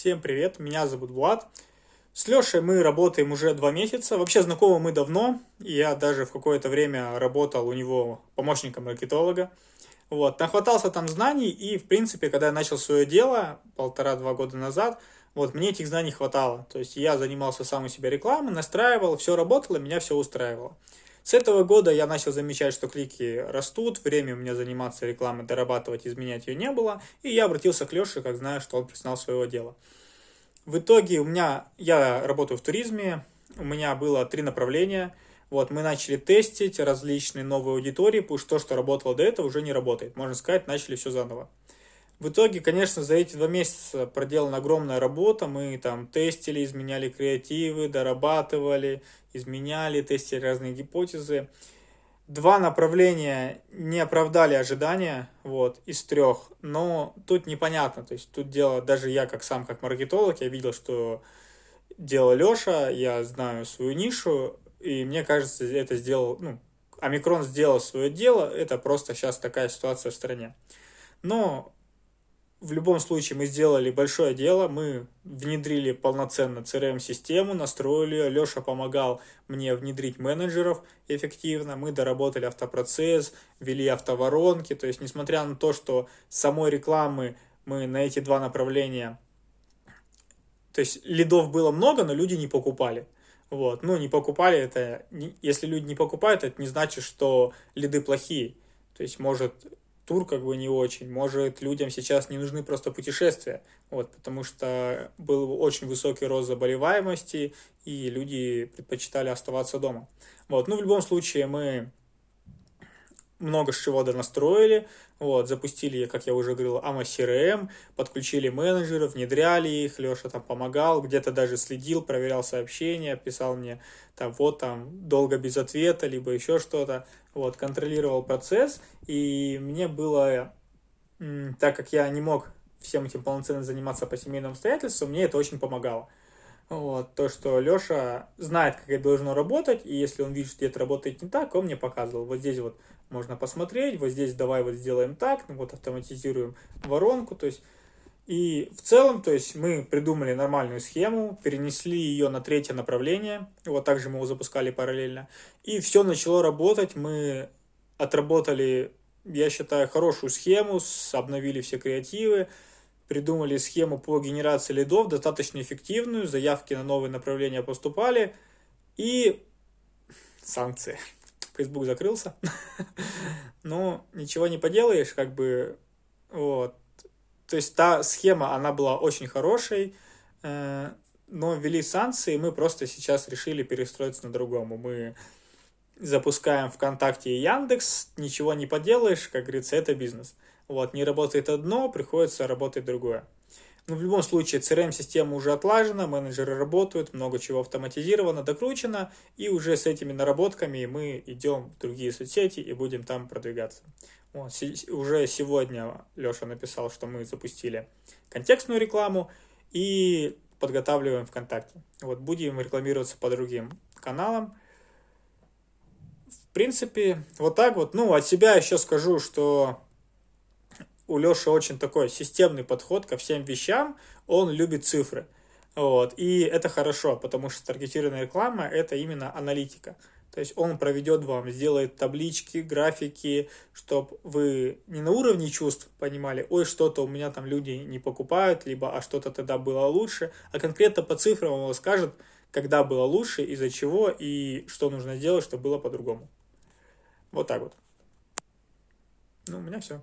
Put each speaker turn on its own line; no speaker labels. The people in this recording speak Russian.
Всем привет, меня зовут Влад. С Лешей мы работаем уже два месяца. Вообще знакомы мы давно. Я даже в какое-то время работал у него помощником маркетолога. Вот, нахватался там знаний, и, в принципе, когда я начал свое дело полтора-два года назад, вот, мне этих знаний хватало. То есть я занимался сам у себя рекламой, настраивал, все работало, меня все устраивало. С этого года я начал замечать, что клики растут, время у меня заниматься рекламой, дорабатывать, изменять ее не было, и я обратился к Леше, как знаю, что он признал своего дела. В итоге у меня, я работаю в туризме, у меня было три направления, вот, мы начали тестить различные новые аудитории, потому что то, что работало до этого, уже не работает. Можно сказать, начали все заново. В итоге, конечно, за эти два месяца проделана огромная работа. Мы там тестили, изменяли креативы, дорабатывали, изменяли, тестили разные гипотезы. Два направления не оправдали ожидания, вот, из трех, но тут непонятно, то есть тут дело, даже я как сам, как маркетолог, я видел, что делал Леша, я знаю свою нишу, и мне кажется, это сделал, ну, Омикрон сделал свое дело, это просто сейчас такая ситуация в стране. Но в любом случае мы сделали большое дело, мы внедрили полноценно CRM-систему, настроили, Леша помогал мне внедрить менеджеров эффективно, мы доработали автопроцесс, ввели автоворонки, то есть несмотря на то, что самой рекламы мы на эти два направления, то есть лидов было много, но люди не покупали. Вот, ну не покупали это, если люди не покупают, это не значит, что лиды плохие. То есть может тур как бы не очень. Может, людям сейчас не нужны просто путешествия, вот, потому что был очень высокий рост заболеваемости, и люди предпочитали оставаться дома. Вот, ну, в любом случае, мы много чего донастроили, вот, запустили, как я уже говорил, AMA CRM, подключили менеджеров, внедряли их, Леша там помогал, где-то даже следил, проверял сообщения, писал мне, там, вот там, долго без ответа, либо еще что-то, вот, контролировал процесс, и мне было, так как я не мог всем этим полноценно заниматься по семейным обстоятельствам, мне это очень помогало. Вот, то, что Леша знает, как это должно работать, и если он видит, что где-то работает не так, он мне показывал. Вот здесь вот можно посмотреть, вот здесь давай вот сделаем так, ну вот автоматизируем воронку, то есть и в целом, то есть мы придумали нормальную схему, перенесли ее на третье направление, вот также мы его запускали параллельно, и все начало работать, мы отработали, я считаю, хорошую схему, обновили все креативы, придумали схему по генерации лидов, достаточно эффективную, заявки на новые направления поступали, и санкции. Facebook закрылся, но ничего не поделаешь, как бы, вот. То есть та схема, она была очень хорошей, э, но ввели санкции, и мы просто сейчас решили перестроиться на другому. Мы запускаем ВКонтакте и Яндекс, ничего не поделаешь, как говорится, это бизнес. Вот, не работает одно, приходится работать другое. Но в любом случае CRM-система уже отлажена, менеджеры работают, много чего автоматизировано, докручено, и уже с этими наработками мы идем в другие соцсети и будем там продвигаться. Вот, уже сегодня Леша написал, что мы запустили контекстную рекламу и подготавливаем ВКонтакте. Вот, будем рекламироваться по другим каналам. В принципе, вот так вот. Ну, от себя еще скажу, что у Леши очень такой системный подход ко всем вещам, он любит цифры. Вот. И это хорошо, потому что таргетированная реклама – это именно аналитика. То есть он проведет вам, сделает таблички, графики, чтобы вы не на уровне чувств понимали, ой, что-то у меня там люди не покупают, либо а что-то тогда было лучше, а конкретно по цифрам он скажет, когда было лучше, из-за чего и что нужно сделать, чтобы было по-другому. Вот так вот. Ну, у меня все.